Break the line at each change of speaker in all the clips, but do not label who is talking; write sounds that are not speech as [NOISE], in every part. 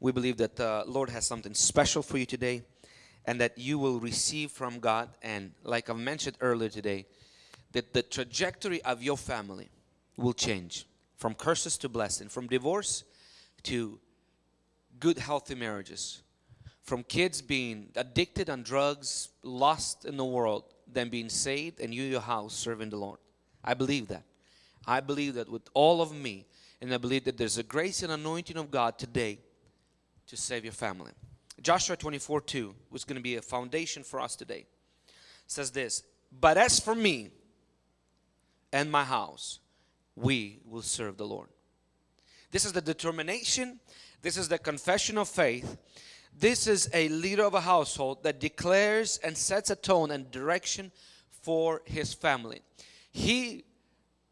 We believe that the Lord has something special for you today and that you will receive from God. And like I've mentioned earlier today, that the trajectory of your family will change from curses to blessing, from divorce to good, healthy marriages, from kids being addicted on drugs, lost in the world, then being saved, and you, your house, serving the Lord. I believe that. I believe that with all of me, and I believe that there's a grace and anointing of God today to save your family. Joshua 24 2 was going to be a foundation for us today. says this, But as for me and my house, we will serve the Lord. This is the determination, this is the confession of faith. This is a leader of a household that declares and sets a tone and direction for his family. He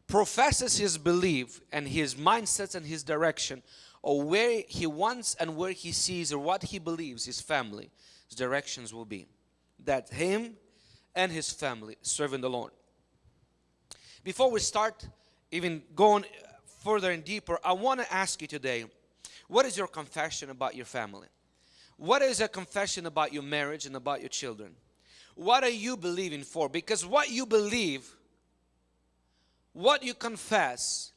professes his belief and his mindsets and his direction or where he wants and where he sees or what he believes his family's directions will be. That him and his family serving the Lord. Before we start even going further and deeper, I want to ask you today, what is your confession about your family? What is a confession about your marriage and about your children? What are you believing for? Because what you believe what you confess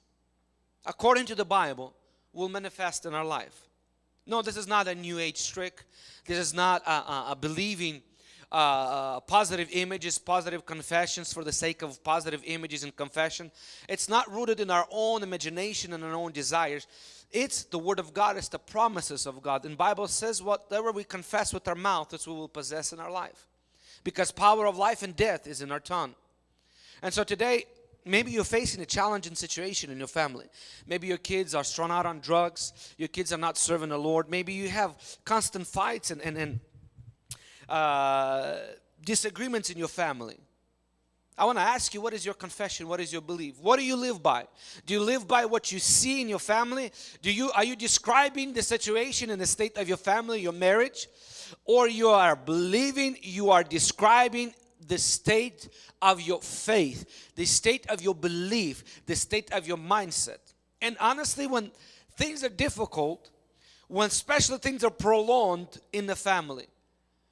according to the Bible will manifest in our life. No, this is not a new age trick. This is not a, a, a believing uh, uh, positive images, positive confessions for the sake of positive images and confession. It's not rooted in our own imagination and our own desires. It's the word of God, it's the promises of God. And Bible says whatever we confess with our mouth is what we will possess in our life. Because power of life and death is in our tongue. And so today maybe you're facing a challenging situation in your family. Maybe your kids are strung out on drugs. Your kids are not serving the Lord. Maybe you have constant fights and, and, and uh, disagreements in your family. I want to ask you, what is your confession? What is your belief? What do you live by? Do you live by what you see in your family? Do you are you describing the situation and the state of your family, your marriage? Or you are believing, you are describing the state of your faith, the state of your belief, the state of your mindset. And honestly, when things are difficult, when special things are prolonged in the family,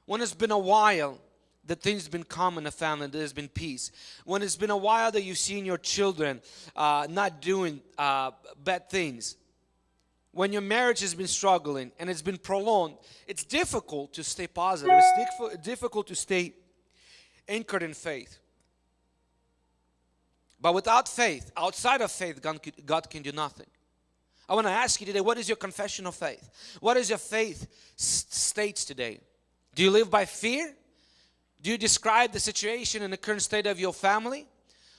when it's been a while that things have been calm in the family, there's been peace. When it's been a while that you've seen your children uh, not doing uh, bad things, when your marriage has been struggling and it's been prolonged, it's difficult to stay positive. It's difficult to stay anchored in faith. But without faith, outside of faith, God can do nothing. I want to ask you today, what is your confession of faith? What is your faith states today? Do you live by fear? Do you describe the situation and the current state of your family?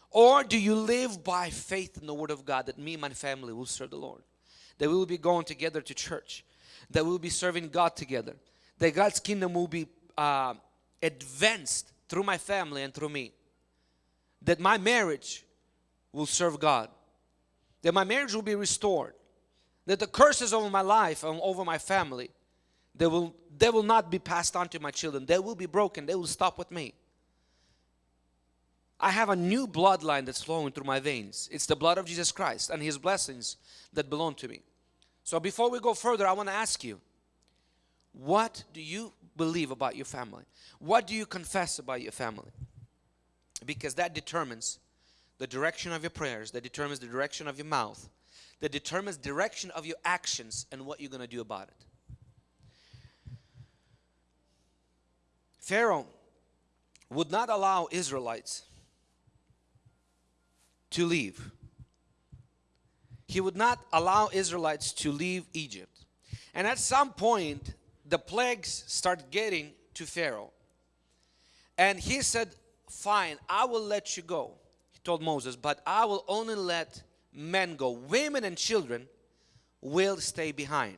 Or do you live by faith in the Word of God that me and my family will serve the Lord? That we will be going together to church. That we will be serving God together. That God's kingdom will be uh, advanced through my family and through me. That my marriage will serve God. That my marriage will be restored. That the curses over my life and over my family, they will, they will not be passed on to my children. They will be broken. They will stop with me. I have a new bloodline that's flowing through my veins. It's the blood of Jesus Christ and His blessings that belong to me. So before we go further, I want to ask you, what do you believe about your family? What do you confess about your family? Because that determines the direction of your prayers, that determines the direction of your mouth, that determines direction of your actions and what you're going to do about it. Pharaoh would not allow Israelites to leave. He would not allow Israelites to leave Egypt. And at some point, the plagues start getting to Pharaoh. And he said, fine, I will let you go He told Moses, but I will only let men go. Women and children will stay behind.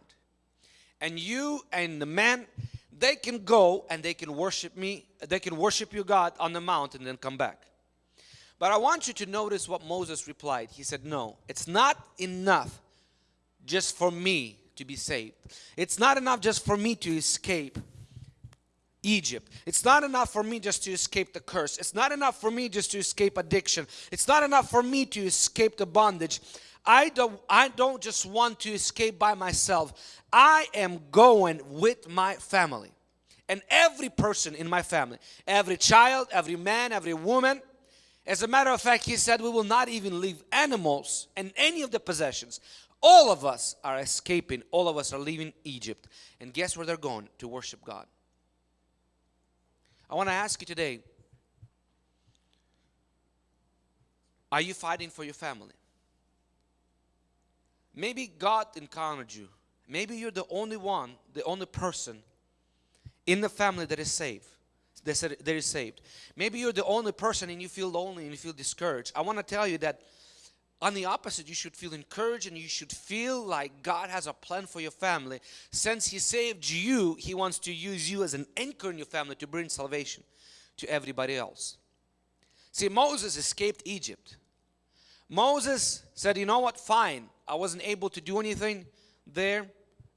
And you and the men, they can go and they can worship me. They can worship you, God, on the mountain and then come back. But I want you to notice what Moses replied. He said, no, it's not enough just for me to be saved. It's not enough just for me to escape Egypt. It's not enough for me just to escape the curse. It's not enough for me just to escape addiction. It's not enough for me to escape the bondage. I don't, I don't just want to escape by myself. I am going with my family. And every person in my family, every child, every man, every woman. As a matter of fact, he said, We will not even leave animals and any of the possessions. All of us are escaping, all of us are leaving Egypt. And guess where they're going? To worship God. I want to ask you today Are you fighting for your family? Maybe God encountered you. Maybe you're the only one, the only person in the family that is saved. That is saved. Maybe you're the only person and you feel lonely and you feel discouraged. I want to tell you that on the opposite, you should feel encouraged and you should feel like God has a plan for your family. Since He saved you, He wants to use you as an anchor in your family to bring salvation to everybody else. See, Moses escaped Egypt. Moses said, You know what? Fine. I wasn't able to do anything there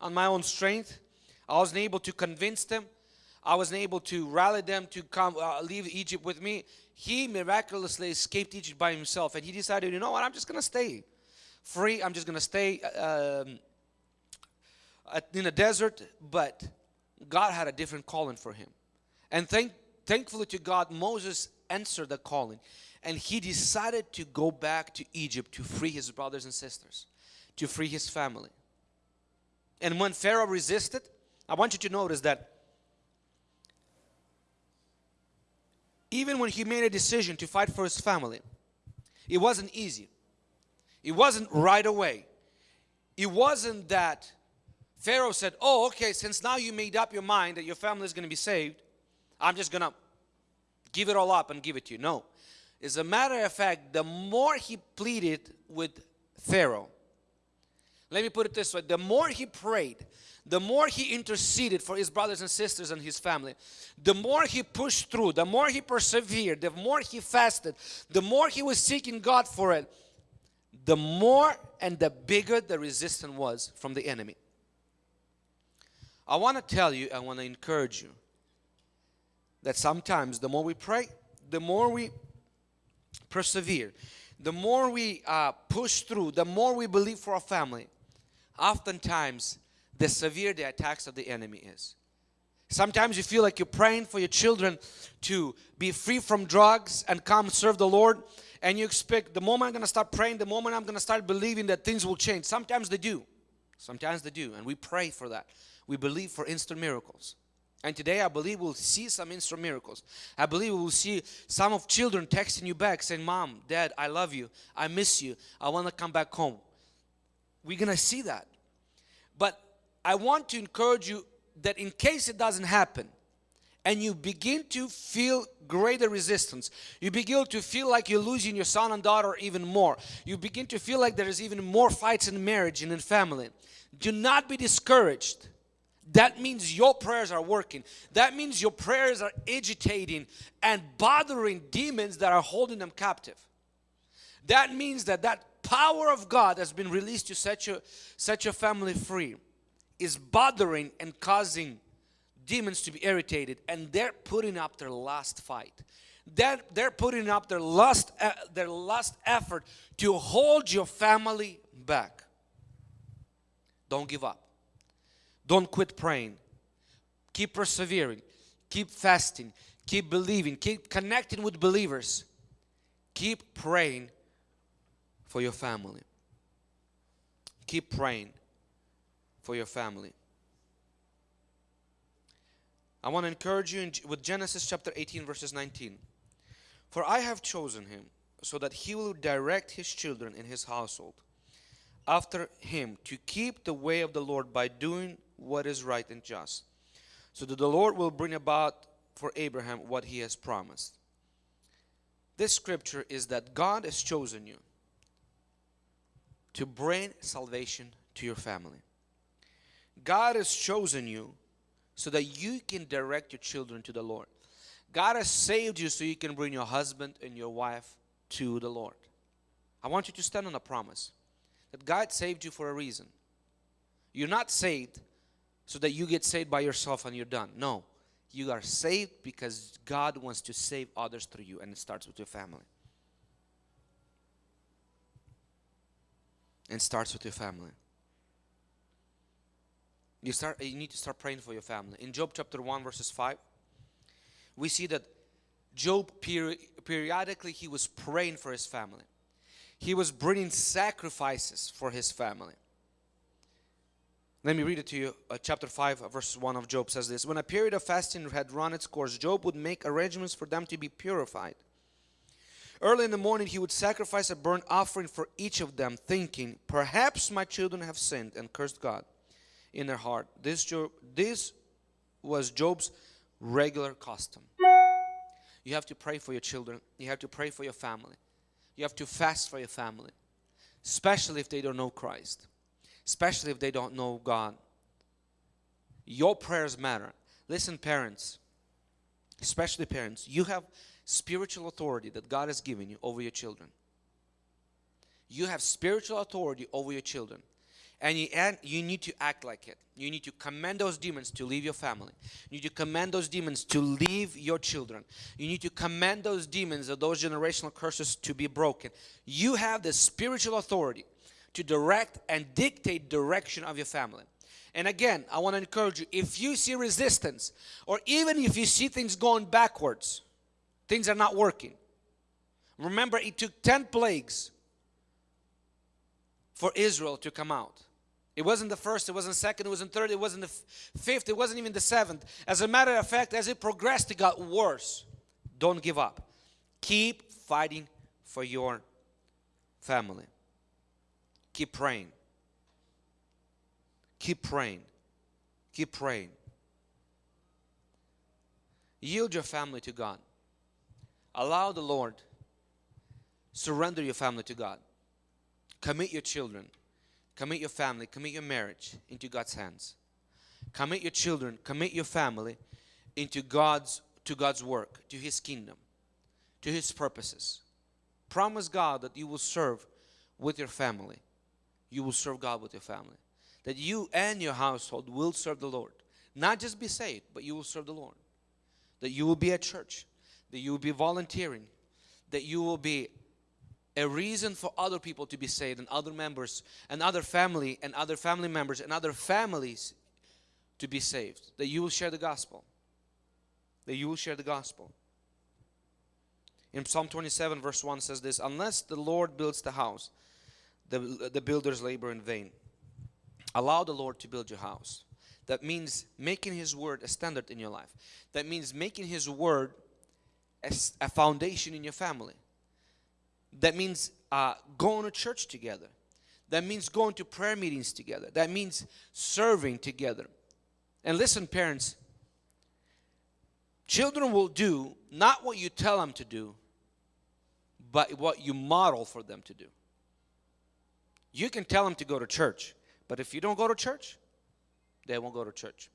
on my own strength. I wasn't able to convince them. I wasn't able to rally them to come uh, leave Egypt with me. He miraculously escaped Egypt by himself and he decided, you know what, I'm just going to stay free. I'm just going to stay um, in a desert. But God had a different calling for him. And thank, thankfully to God, Moses answered the calling and he decided to go back to Egypt to free his brothers and sisters, to free his family. And when Pharaoh resisted, I want you to notice that even when he made a decision to fight for his family, it wasn't easy. It wasn't right away. It wasn't that Pharaoh said, Oh, okay, since now you made up your mind that your family is going to be saved, I'm just going to give it all up and give it to you. No. As a matter of fact, the more he pleaded with Pharaoh, let me put it this way the more he prayed, the more he interceded for his brothers and sisters and his family, the more he pushed through, the more he persevered, the more he fasted, the more he was seeking God for it, the more and the bigger the resistance was from the enemy. I want to tell you, I want to encourage you that sometimes the more we pray, the more we persevere, the more we uh, push through, the more we believe for our family, oftentimes the severe the attacks of the enemy is. Sometimes you feel like you're praying for your children to be free from drugs and come serve the Lord and you expect the moment I'm going to start praying, the moment I'm going to start believing that things will change. Sometimes they do. Sometimes they do and we pray for that. We believe for instant miracles. And today I believe we'll see some instant miracles. I believe we will see some of children texting you back saying, Mom, Dad, I love you. I miss you. I want to come back home. We're going to see that. But I want to encourage you that in case it doesn't happen and you begin to feel greater resistance, you begin to feel like you're losing your son and daughter even more, you begin to feel like there is even more fights in marriage and in family, do not be discouraged. That means your prayers are working. That means your prayers are agitating and bothering demons that are holding them captive. That means that that power of God has been released to set your, set your family free is bothering and causing demons to be irritated and they're putting up their last fight. They're, they're putting up their last uh, their last effort to hold your family back. Don't give up. Don't quit praying. Keep persevering. Keep fasting. Keep believing. Keep connecting with believers. Keep praying for your family keep praying for your family. I want to encourage you in, with Genesis chapter 18 verses 19. For I have chosen him so that he will direct his children in his household after him to keep the way of the Lord by doing what is right and just so that the Lord will bring about for Abraham what he has promised. This scripture is that God has chosen you to bring salvation to your family. God has chosen you so that you can direct your children to the Lord. God has saved you so you can bring your husband and your wife to the Lord. I want you to stand on a promise that God saved you for a reason. You're not saved so that you get saved by yourself and you're done. No, you are saved because God wants to save others through you and it starts with your family. And starts with your family. You start you need to start praying for your family. In Job chapter 1 verses 5, we see that Job peri periodically he was praying for his family. He was bringing sacrifices for his family. Let me read it to you. Uh, chapter 5, uh, verse 1 of Job says this When a period of fasting had run its course, Job would make arrangements for them to be purified. Early in the morning, he would sacrifice a burnt offering for each of them, thinking, Perhaps my children have sinned and cursed God in their heart. This, Job, this was Job's regular custom. You have to pray for your children, you have to pray for your family, you have to fast for your family, especially if they don't know Christ especially if they don't know God. Your prayers matter. Listen, parents, especially parents, you have spiritual authority that God has given you over your children. You have spiritual authority over your children. And you, and you need to act like it. You need to command those demons to leave your family. You need to command those demons to leave your children. You need to command those demons or those generational curses to be broken. You have the spiritual authority to direct and dictate direction of your family. And again, I want to encourage you, if you see resistance or even if you see things going backwards, things are not working. Remember, it took 10 plagues for Israel to come out. It wasn't the first, it wasn't second, it wasn't third, it wasn't the fifth, it wasn't even the seventh. As a matter of fact, as it progressed, it got worse. Don't give up. Keep fighting for your family. Keep praying. Keep praying. Keep praying. Yield your family to God. Allow the Lord. Surrender your family to God. Commit your children. Commit your family. Commit your marriage into God's hands. Commit your children. Commit your family into God's to God's work, to His kingdom, to His purposes. Promise God that you will serve with your family you will serve God with your family. That you and your household will serve the Lord. Not just be saved, but you will serve the Lord. That you will be at church. That you will be volunteering. That you will be a reason for other people to be saved and other members and other family and other family members and other families to be saved. That you will share the gospel. That you will share the gospel. In Psalm 27 verse 1 says this, Unless the Lord builds the house, the, the builders labor in vain. Allow the Lord to build your house. That means making His word a standard in your life. That means making His word a, a foundation in your family. That means uh, going to church together. That means going to prayer meetings together. That means serving together. And listen, parents, children will do not what you tell them to do, but what you model for them to do. You can tell them to go to church, but if you don't go to church, they won't go to church.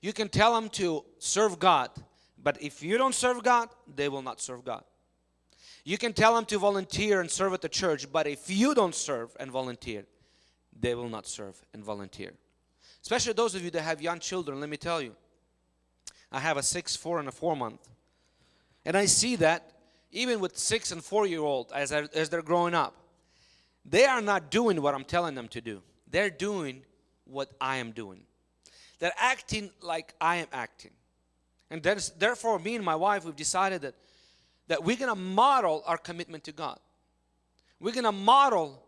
You can tell them to serve God, but if you don't serve God, they will not serve God. You can tell them to volunteer and serve at the church, but if you don't serve and volunteer, they will not serve and volunteer. Especially those of you that have young children, let me tell you. I have a six, four, and a four month. And I see that even with six and four year old as, I, as they're growing up they are not doing what I'm telling them to do. They're doing what I am doing. They're acting like I am acting. And therefore, me and my wife, we've decided that, that we're going to model our commitment to God. We're going to model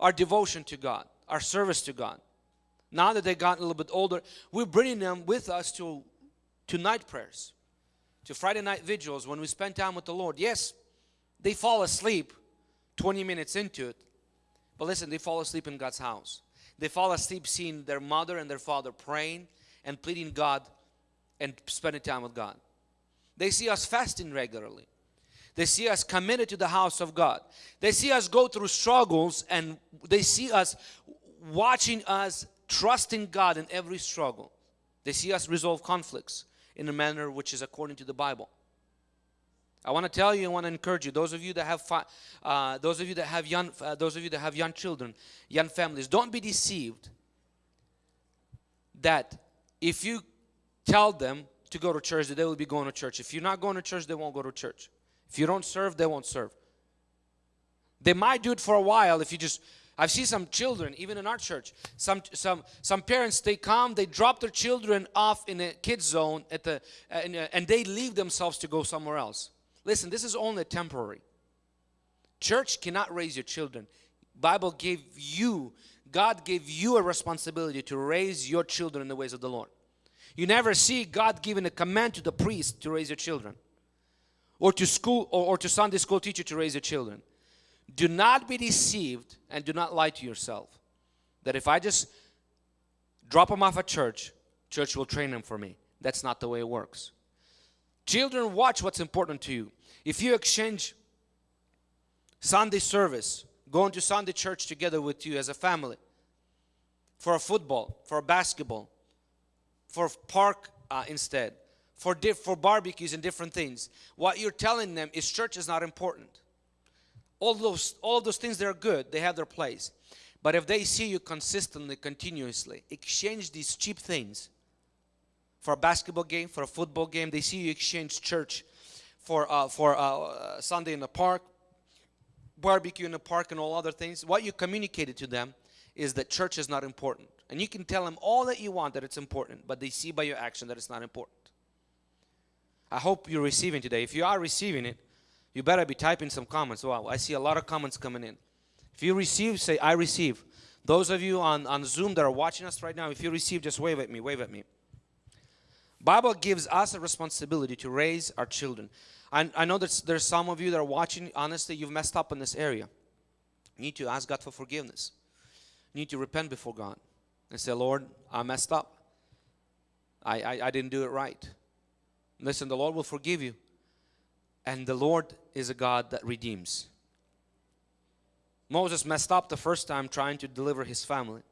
our devotion to God, our service to God. Now that they got a little bit older, we're bringing them with us to, to night prayers, to Friday night vigils when we spend time with the Lord. Yes, they fall asleep 20 minutes into it. But listen, they fall asleep in God's house. They fall asleep seeing their mother and their father praying and pleading God and spending time with God. They see us fasting regularly. They see us committed to the house of God. They see us go through struggles and they see us watching us trusting God in every struggle. They see us resolve conflicts in a manner which is according to the Bible. I want to tell you, I want to encourage you. Those of you that have, uh, those of you that have young, uh, those of you that have young children, young families, don't be deceived that if you tell them to go to church, that they will be going to church. If you're not going to church, they won't go to church. If you don't serve, they won't serve. They might do it for a while if you just I've seen some children, even in our church, some some some parents they come, they drop their children off in a kids zone at the uh, and, and they leave themselves to go somewhere else. Listen, this is only temporary. Church cannot raise your children. Bible gave you, God gave you a responsibility to raise your children in the ways of the Lord. You never see God giving a command to the priest to raise your children or to school or, or to Sunday school teacher to raise your children. Do not be deceived and do not lie to yourself that if I just drop them off at church, church will train them for me. That's not the way it works. Children, watch what's important to you. If you exchange Sunday service, going to Sunday church together with you as a family, for a football, for a basketball, for park uh, instead, for, for barbecues and different things, what you're telling them is church is not important. All those all those things that are good they have their place. But if they see you consistently continuously exchange these cheap things for a basketball game for a football game they see you exchange church for uh, for uh, sunday in the park barbecue in the park and all other things what you communicated to them is that church is not important and you can tell them all that you want that it's important but they see by your action that it's not important i hope you're receiving today if you are receiving it you better be typing some comments. Wow, I see a lot of comments coming in. If you receive, say, I receive. Those of you on, on Zoom that are watching us right now, if you receive, just wave at me, wave at me. Bible gives us a responsibility to raise our children. I, I know that there's some of you that are watching, honestly, you've messed up in this area. You need to ask God for forgiveness. You need to repent before God and say, Lord, I messed up. I, I, I didn't do it right. Listen, the Lord will forgive you. And the Lord is a God that redeems. Moses messed up the first time trying to deliver his family.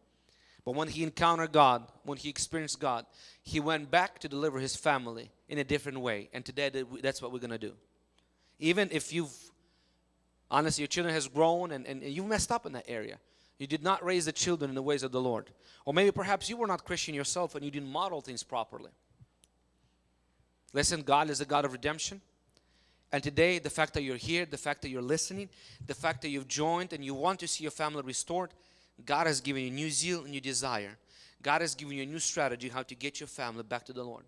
But when he encountered God, when he experienced God, he went back to deliver his family in a different way. And today that's what we're going to do. Even if you've, honestly, your children has grown and, and you messed up in that area. You did not raise the children in the ways of the Lord. Or maybe perhaps you were not Christian yourself and you didn't model things properly. Listen, God is a God of redemption. And today, the fact that you're here, the fact that you're listening, the fact that you've joined and you want to see your family restored, God has given you new zeal and new desire. God has given you a new strategy how to get your family back to the Lord.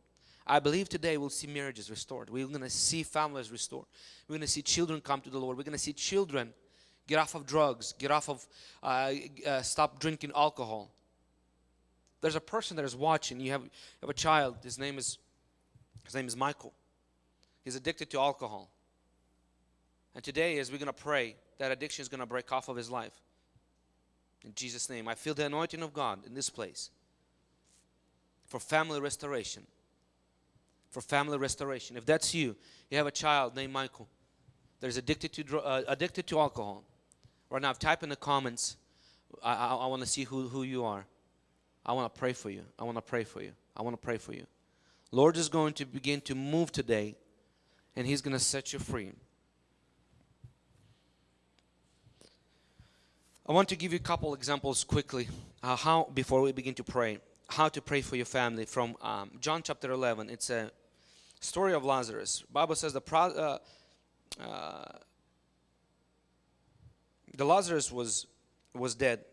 I believe today we'll see marriages restored. We're going to see families restored. We're going to see children come to the Lord. We're going to see children get off of drugs, get off of, uh, uh, stop drinking alcohol. There's a person that is watching. You have, you have a child. His name is, his name is Michael. He's addicted to alcohol. And today, as we're going to pray, that addiction is going to break off of his life. In Jesus' name, I feel the anointing of God in this place for family restoration. For family restoration. If that's you, you have a child named Michael that is addicted to uh, addicted to alcohol. Right now, type in the comments. I, I, I want to see who, who you are. I want to pray for you. I want to pray for you. I want to pray for you. Lord is going to begin to move today and He's going to set you free. I want to give you a couple examples quickly uh, how before we begin to pray how to pray for your family from um, John chapter 11 it's a story of Lazarus Bible says the uh, uh, the Lazarus was was dead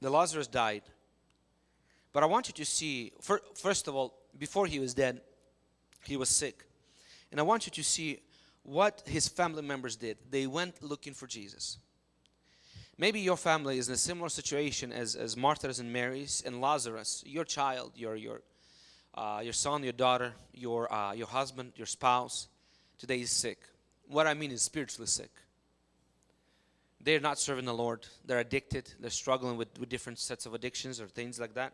the Lazarus died but I want you to see first of all before he was dead he was sick. And I want you to see what his family members did. They went looking for Jesus. Maybe your family is in a similar situation as, as Martha's and Mary's and Lazarus. Your child, your, your, uh, your son, your daughter, your, uh, your husband, your spouse, today is sick. What I mean is spiritually sick. They're not serving the Lord. They're addicted. They're struggling with, with different sets of addictions or things like that.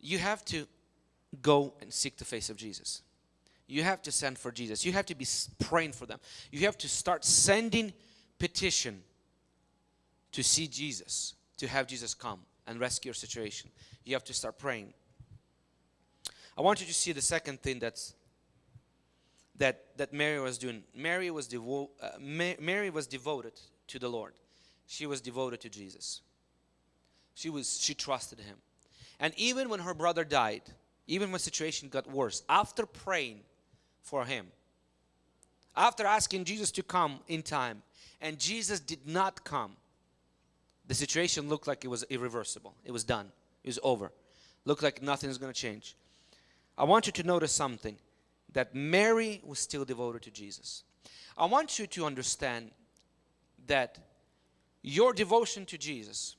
You have to go and seek the face of Jesus. You have to send for Jesus. You have to be praying for them. You have to start sending petition to see Jesus, to have Jesus come and rescue your situation. You have to start praying. I want you to see the second thing that's that that Mary was doing. Mary was devo uh, Ma Mary was devoted to the Lord. She was devoted to Jesus. She was she trusted him. And even when her brother died, even when situation got worse, after praying for him, After asking Jesus to come in time, and Jesus did not come, the situation looked like it was irreversible. It was done. It was over. Looked like nothing is going to change. I want you to notice something that Mary was still devoted to Jesus. I want you to understand that your devotion to Jesus,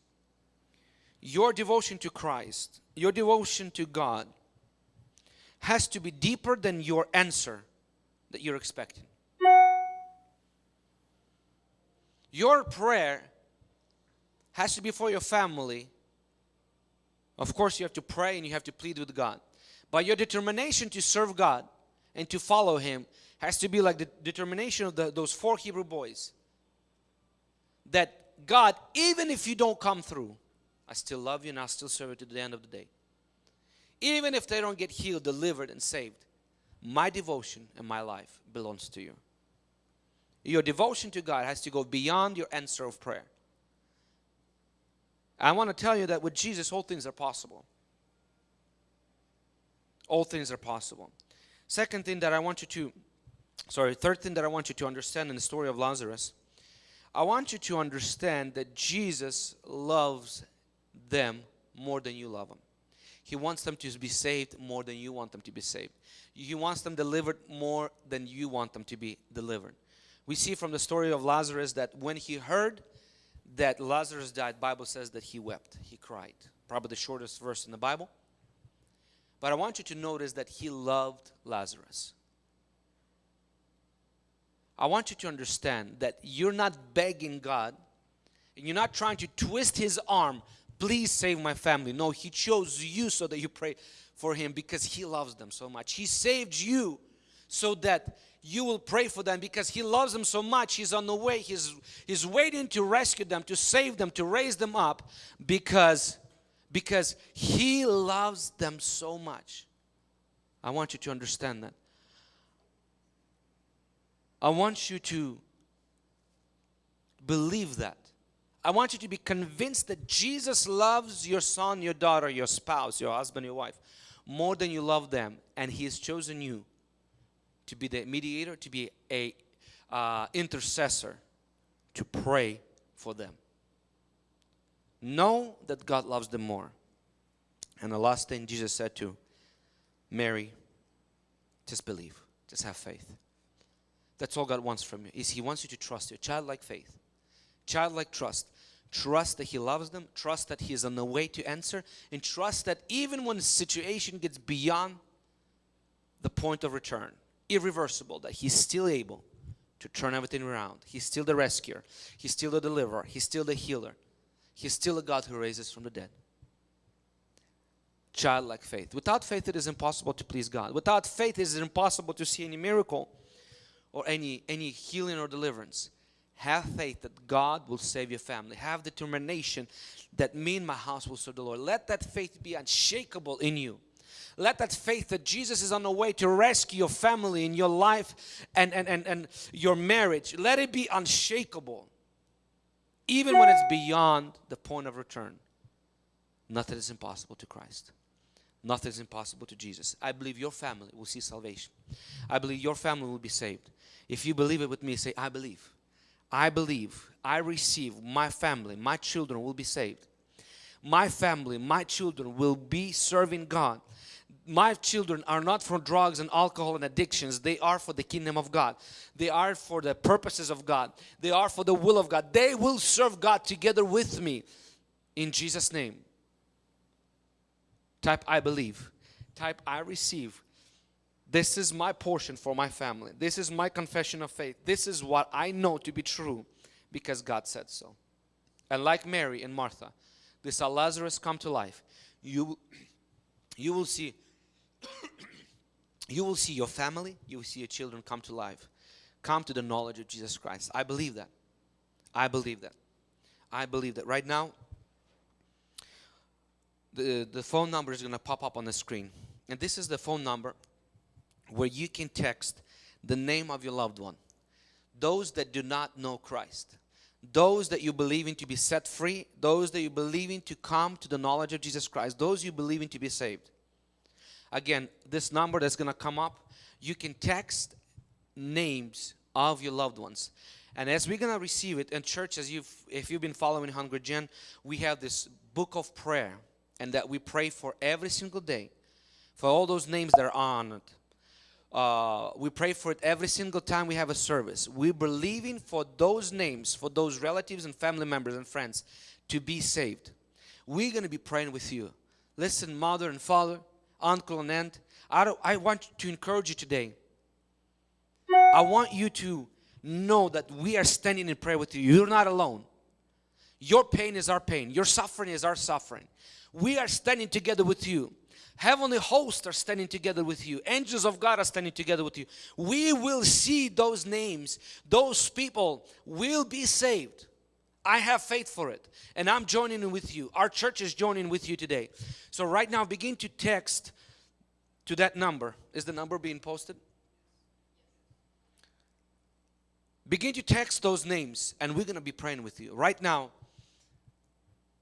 your devotion to Christ, your devotion to God has to be deeper than your answer that you're expecting. Your prayer has to be for your family. Of course, you have to pray and you have to plead with God. But your determination to serve God and to follow Him has to be like the determination of the, those four Hebrew boys. That God, even if you don't come through, I still love you and I'll still serve you to the end of the day. Even if they don't get healed, delivered, and saved, my devotion and my life belongs to you. Your devotion to God has to go beyond your answer of prayer. I want to tell you that with Jesus, all things are possible. All things are possible. Second thing that I want you to, sorry, third thing that I want you to understand in the story of Lazarus, I want you to understand that Jesus loves them more than you love them. He wants them to be saved more than you want them to be saved. He wants them delivered more than you want them to be delivered. We see from the story of Lazarus that when he heard that Lazarus died, Bible says that he wept, he cried. Probably the shortest verse in the Bible. But I want you to notice that he loved Lazarus. I want you to understand that you're not begging God and you're not trying to twist his arm please save my family. No, He chose you so that you pray for Him because He loves them so much. He saved you so that you will pray for them because He loves them so much. He's on the way. He's, he's waiting to rescue them, to save them, to raise them up because, because He loves them so much. I want you to understand that. I want you to believe that. I want you to be convinced that Jesus loves your son, your daughter, your spouse, your husband, your wife more than you love them and he has chosen you to be the mediator, to be a uh, intercessor, to pray for them. Know that God loves them more. And the last thing Jesus said to Mary, just believe, just have faith. That's all God wants from you. Is He wants you to trust your childlike faith childlike trust. Trust that He loves them, trust that He is on the way to answer, and trust that even when the situation gets beyond the point of return, irreversible, that He's still able to turn everything around. He's still the rescuer, He's still the deliverer, He's still the healer, He's still a God who raises from the dead. Childlike faith. Without faith, it is impossible to please God. Without faith, it is impossible to see any miracle or any, any healing or deliverance. Have faith that God will save your family. Have determination that me and my house will serve the Lord. Let that faith be unshakable in you. Let that faith that Jesus is on the way to rescue your family and your life and, and, and, and your marriage, let it be unshakable. Even when it's beyond the point of return. Nothing is impossible to Christ. Nothing is impossible to Jesus. I believe your family will see salvation. I believe your family will be saved. If you believe it with me, say, I believe. I believe, I receive, my family, my children will be saved. My family, my children will be serving God. My children are not for drugs and alcohol and addictions. They are for the kingdom of God. They are for the purposes of God. They are for the will of God. They will serve God together with me in Jesus' name. Type I believe. Type I receive. This is my portion for my family. This is my confession of faith. This is what I know to be true because God said so. And like Mary and Martha, they saw Lazarus come to life. You, you will see [COUGHS] you will see your family, you will see your children come to life. Come to the knowledge of Jesus Christ. I believe that. I believe that. I believe that. Right now, the, the phone number is going to pop up on the screen. And this is the phone number where you can text the name of your loved one. Those that do not know Christ. Those that you believe in to be set free. Those that you believe in to come to the knowledge of Jesus Christ. Those you believe in to be saved. Again, this number that's going to come up, you can text names of your loved ones. And as we're gonna receive it in church, as you've if you've been following Hungry Gen, we have this book of prayer, and that we pray for every single day, for all those names that are on it. Uh, we pray for it every single time we have a service. We're believing for those names, for those relatives and family members and friends to be saved. We're going to be praying with you. Listen, mother and father, uncle and aunt, I, I want to encourage you today. I want you to know that we are standing in prayer with you. You're not alone. Your pain is our pain. Your suffering is our suffering. We are standing together with you. Heavenly hosts are standing together with you. Angels of God are standing together with you. We will see those names. Those people will be saved. I have faith for it. And I'm joining with you. Our church is joining with you today. So right now begin to text to that number. Is the number being posted? Begin to text those names and we're going to be praying with you. Right now,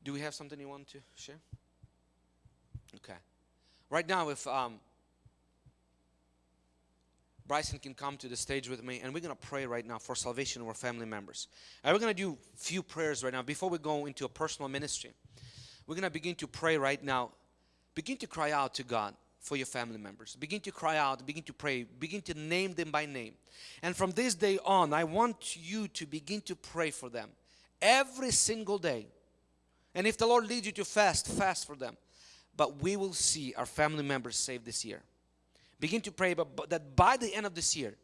do we have something you want to share? Okay. Right now, if um, Bryson can come to the stage with me and we're going to pray right now for salvation of our family members. And we're going to do a few prayers right now before we go into a personal ministry. We're going to begin to pray right now. Begin to cry out to God for your family members. Begin to cry out, begin to pray, begin to name them by name. And from this day on, I want you to begin to pray for them every single day. And if the Lord leads you to fast, fast for them. But we will see our family members saved this year. Begin to pray but, that by the end of this year,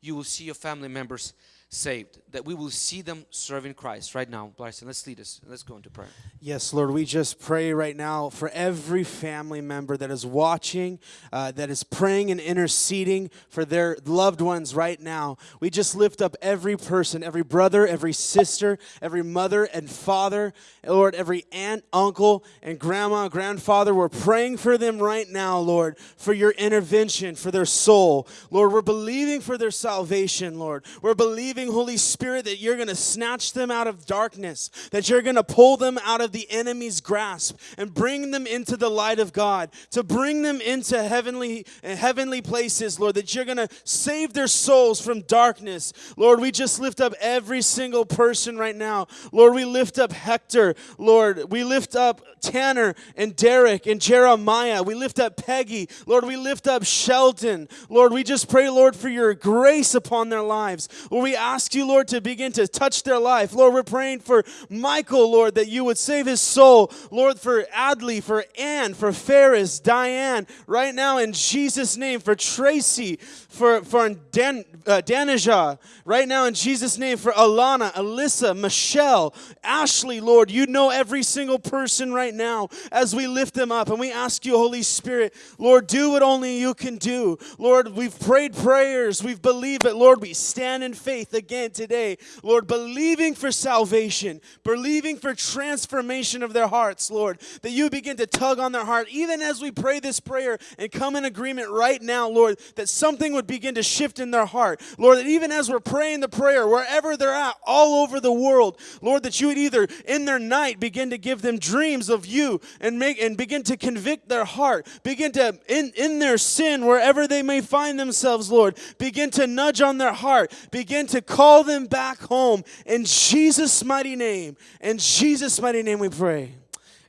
you will see your family members saved, that we will see them serving Christ right now. Bryson, let's lead us. Let's go into prayer.
Yes, Lord, we just pray right now for every family member that is watching, uh, that is praying and interceding for their loved ones right now. We just lift up every person, every brother, every sister, every mother and father, Lord, every aunt, uncle, and grandma, grandfather. We're praying for them right now, Lord, for your intervention, for their soul. Lord, we're believing for their salvation, Lord. We're believing believing, Holy Spirit, that you're going to snatch them out of darkness, that you're going to pull them out of the enemy's grasp and bring them into the light of God, to bring them into heavenly, eh, heavenly places, Lord, that you're going to save their souls from darkness. Lord, we just lift up every single person right now. Lord, we lift up Hector. Lord, we lift up Tanner and Derek and Jeremiah. We lift up Peggy. Lord, we lift up Sheldon. Lord, we just pray, Lord, for your grace upon their lives. Lord, we ask you, Lord, to begin to touch their life. Lord, we're praying for Michael, Lord, that you would save his soul. Lord, for Adley, for Ann, for Ferris, Diane, right now in Jesus' name, for Tracy, for, for Dan, uh, Danija, right now in Jesus' name, for Alana, Alyssa, Michelle, Ashley, Lord, you know every single person right now as we lift them up and we ask you, Holy Spirit, Lord, do what only you can do. Lord, we've prayed prayers, we've believed it. Lord, we stand in faith again today. Lord, believing for salvation, believing for transformation of their hearts, Lord, that you begin to tug on their heart, even as we pray this prayer and come in agreement right now, Lord, that something would begin to shift in their heart. Lord, that even as we're praying the prayer, wherever they're at, all over the world, Lord, that you would either in their night begin to give them dreams of you and make and begin to convict their heart, begin to in, in their sin, wherever they may find themselves, Lord, begin to nudge on their heart, begin to call them back home. In Jesus' mighty name, in Jesus' mighty name we pray.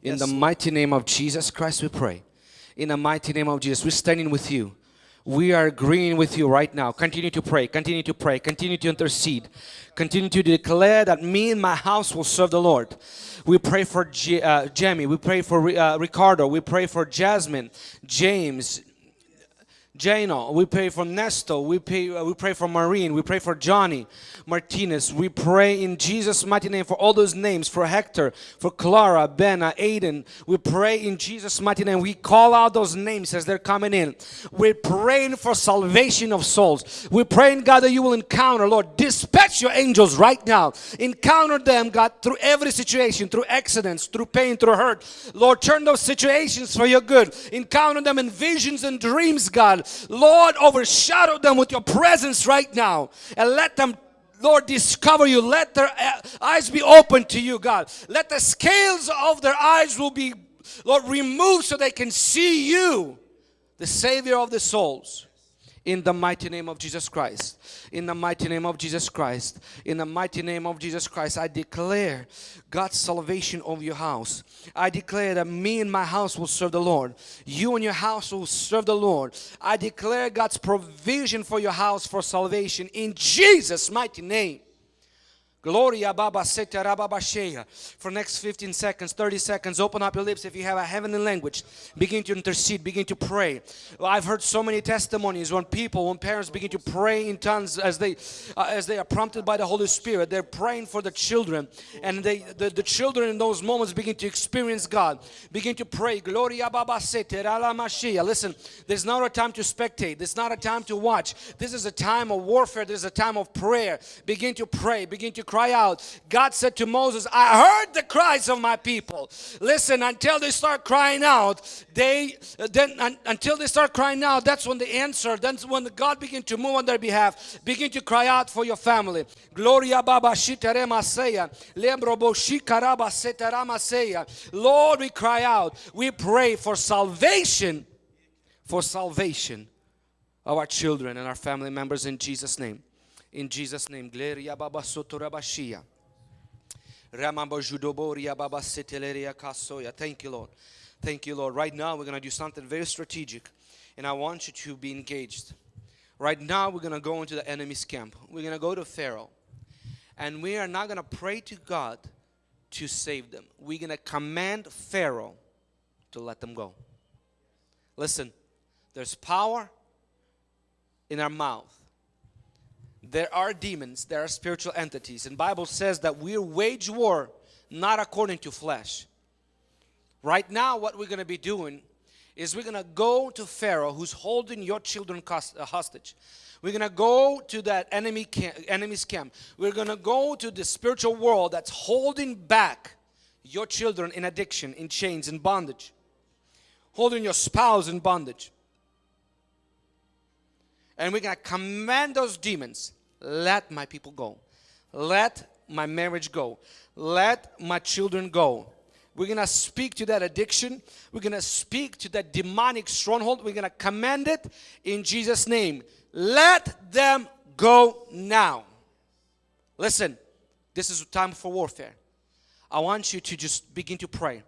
In yes. the mighty name of Jesus Christ we pray. In the mighty name of Jesus, we're standing with you we are agreeing with you right now. Continue to pray, continue to pray, continue to intercede, continue to declare that me and my house will serve the Lord. We pray for G, uh, Jamie, we pray for uh, Ricardo, we pray for Jasmine, James, Jano, we pray for Nesto, we pray, uh, we pray for Marine, we pray for Johnny Martinez. We pray in Jesus' mighty name for all those names, for Hector, for Clara, Benna, Aiden. We pray in Jesus' mighty name. We call out those names as they're coming in. We're praying for salvation of souls. We're praying, God, that you will encounter, Lord, dispatch your angels right now. Encounter them, God, through every situation, through accidents, through pain, through hurt. Lord, turn those situations for your good. Encounter them in visions and dreams, God. Lord, overshadow them with your presence right now and let them Lord, discover you. Let their eh, eyes be open to you, God. Let the scales of their eyes will be, Lord, removed so they can see you, the Savior of the souls. In the mighty name of Jesus Christ. In the mighty name of Jesus Christ. In the mighty name of Jesus Christ. I declare God's salvation over your house. I declare that me and my house will serve the Lord. You and your house will serve the Lord. I declare God's provision for your house for salvation in Jesus' mighty name. Gloria Baba Seta Rababashea. For next 15 seconds, 30 seconds, open up your lips if you have a heavenly language. Begin to intercede, begin to pray. I've heard so many testimonies when people, when parents begin to pray in tongues as they uh, as they are prompted by the Holy Spirit. They're praying for the children, and they the, the children in those moments begin to experience God. Begin to pray. Gloria Baba Seta Ralamashea. Listen, there's not a time to spectate. There's not a time to watch. This is a time of warfare. This is a time of prayer. Begin to pray. Begin to cry out. God said to Moses, I heard the cries of my people. Listen, until they start crying out, they then un, until they start crying out, that's when the answer, that's when God begin to move on their behalf. Begin to cry out for your family. Gloria Baba Shiteremaseya. Lembrobo Shikaraba Setaramaseya. Lord, we cry out. We pray for salvation. For salvation of our children and our family members in Jesus' name. In Jesus' name, Gloria Baba Sotorabashia. Ramamba Judoboria Baba Seteleria Kasoya. Thank you, Lord. Thank you, Lord. Right now, we're going to do something very strategic, and I want you to be engaged. Right now, we're going to go into the enemy's camp. We're going to go to Pharaoh, and we are not going to pray to God to save them. We're going to command Pharaoh to let them go. Listen, there's power in our mouth there are demons there are spiritual entities. And bible says that we wage war not according to flesh. Right now what we're going to be doing is we're going to go to pharaoh who's holding your children uh, hostage. We're going to go to that enemy camp, enemy's camp we're going to go to the spiritual world that's holding back your children in addiction in chains in bondage. Holding your spouse in bondage. And we're going to command those demons let my people go. Let my marriage go. Let my children go. We're going to speak to that addiction. We're going to speak to that demonic stronghold. We're going to command it in Jesus' name. Let them go now. Listen, this is a time for warfare. I want you to just begin to pray.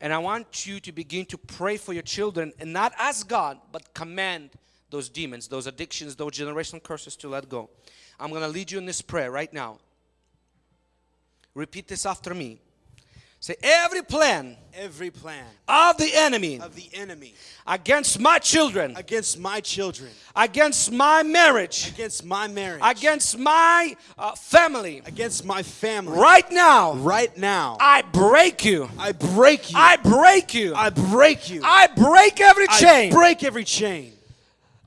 And I want you to begin to pray for your children and not ask God, but command those demons, those addictions, those generational curses to let go. I'm going to lead you in this prayer right now. Repeat this after me. Say every plan
every plan
of the enemy
of the enemy
against my children
against my children
against my marriage
against my marriage
against my uh, family
against my family
right now
right now
I break you
I break you
I break you
I break you
I break every chain
I break every chain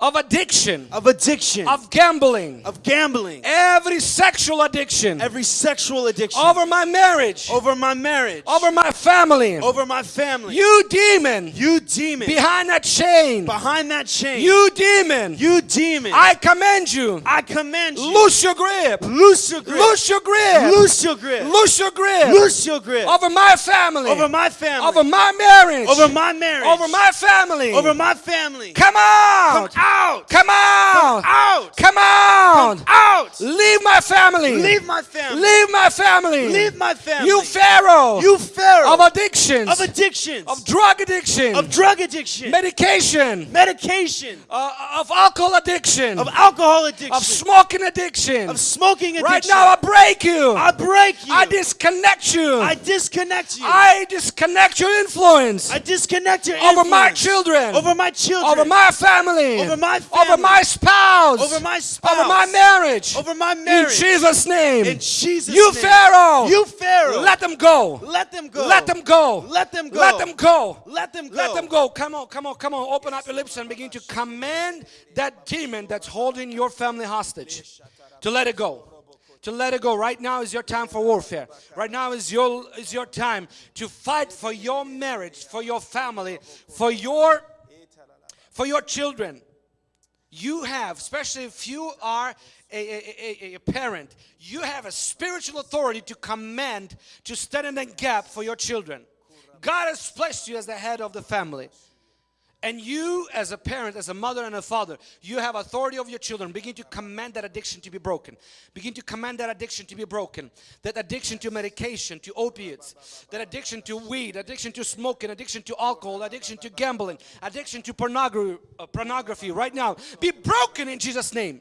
of addiction,
of addiction,
of gambling,
of gambling,
every sexual addiction,
every sexual addiction,
over my marriage,
over my marriage,
over my family,
over my family.
You demon,
you demon,
behind that chain,
behind that chain.
You demon,
you demon.
I command you,
I command you.
Loose your grip,
loose your grip,
loose your grip,
loose your grip,
loose your grip,
loose your grip
over my family,
over my family,
over my marriage,
over my marriage,
over my family,
over my family.
Come out,
come out,
come out,
come out,
come out,
come out.
Leave my family,
leave my family,
leave my family,
leave my family.
You Pharaoh,
you Pharaoh
of addictions,
of addictions,
of drug addiction,
of drug addiction,
medication,
medication,
uh, of alcohol addiction,
of alcohol addiction,
of smoking addiction,
of smoking addiction.
Right now, I break you.
I break you.
I disconnect you.
I disconnect you.
I disconnect your influence.
I disconnect your influence.
over my children,
over my children,
over my family,
over my family,
over my spouse,
over my spouse,
over my marriage,
over my marriage.
In Jesus' name,
in Jesus' name,
you
name,
Pharaoh,
you Pharaoh,
let them go,
let them go,
let them go,
let them go,
let them go,
let them go,
let them go. Come on, come on, come on. Open up your lips and begin to command that demon that's holding your family hostage to let it go. To let it go. Right now is your time for warfare. Right now is your is your time to fight for your marriage, for your family, for your for your children. You have, especially if you are a, a, a, a, parent, you have a spiritual authority to command, to stand in the gap for your children. God has placed you as the head of the family. And you, as a parent, as a mother and a father, you have authority over your children. Begin to command that addiction to be broken. Begin to command that addiction to be broken. That addiction to medication, to opiates, that addiction to weed, addiction to smoking, addiction to alcohol, addiction to gambling, addiction to pornography, uh, pornography right now be broken in Jesus' name.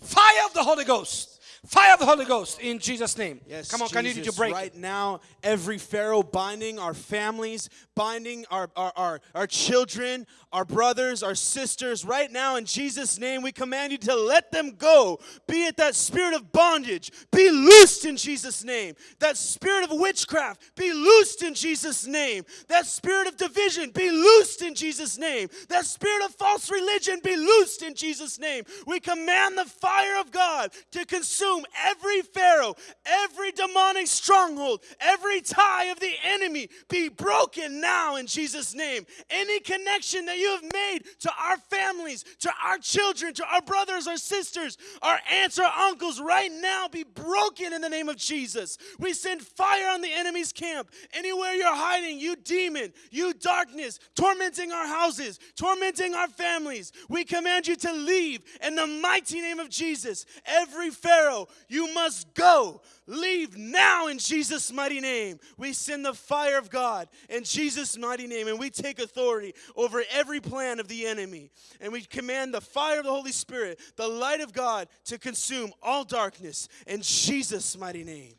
Fire of the Holy Ghost. Fire of the Holy Ghost in Jesus' name.
Yes,
Come on, I need you need to
Jesus,
break it.
right now. Every Pharaoh binding our families, binding our, our, our, our children, our brothers, our sisters. Right now, in Jesus' name, we command you to let them go. Be it that spirit of bondage, be loosed in Jesus' name. That spirit of witchcraft, be loosed in Jesus' name. That spirit of division, be loosed in Jesus' name. That spirit of false religion, be loosed in Jesus' name. We command the fire of God to consume every Pharaoh, every demonic stronghold, every tie of the enemy be broken now in Jesus' name. Any connection that you have made to our families, to our children, to our brothers, our sisters, our aunts, our uncles, right now be broken in the name of Jesus. We send fire on the enemy's camp. Anywhere you're hiding, you demon, you darkness, tormenting our houses, tormenting our families, we command you to leave in the mighty name of Jesus. Every Pharaoh, you must go. Leave now in Jesus' mighty name. We send the fire of God in Jesus' mighty name, and we take authority over every plan of the enemy. And we command the fire of the Holy Spirit, the light of God, to consume all darkness in Jesus' mighty name.